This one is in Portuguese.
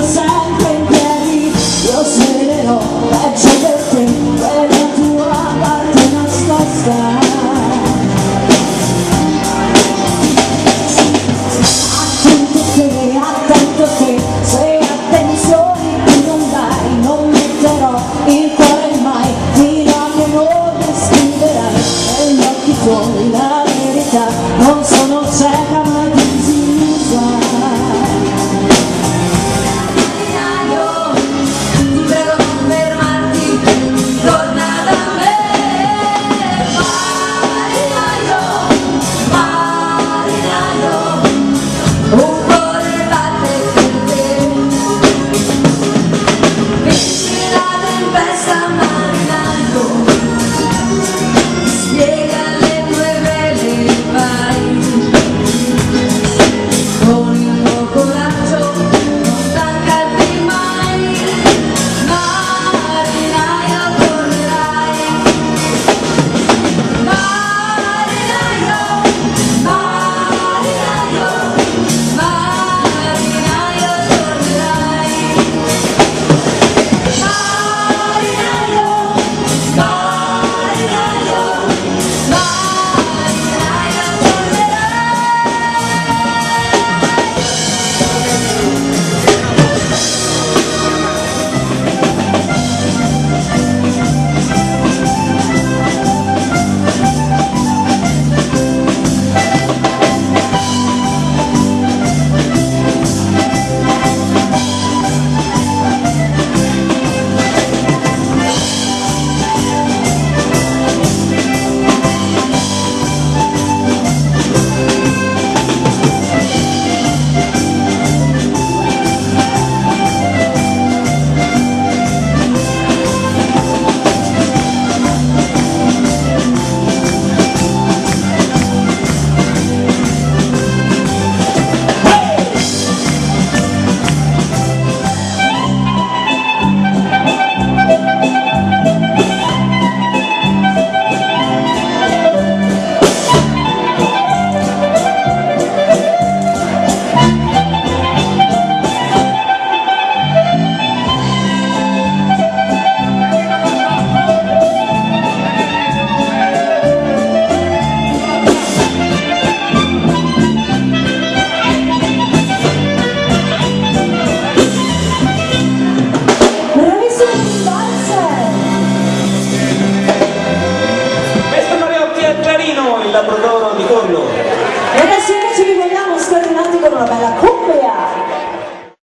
necessário la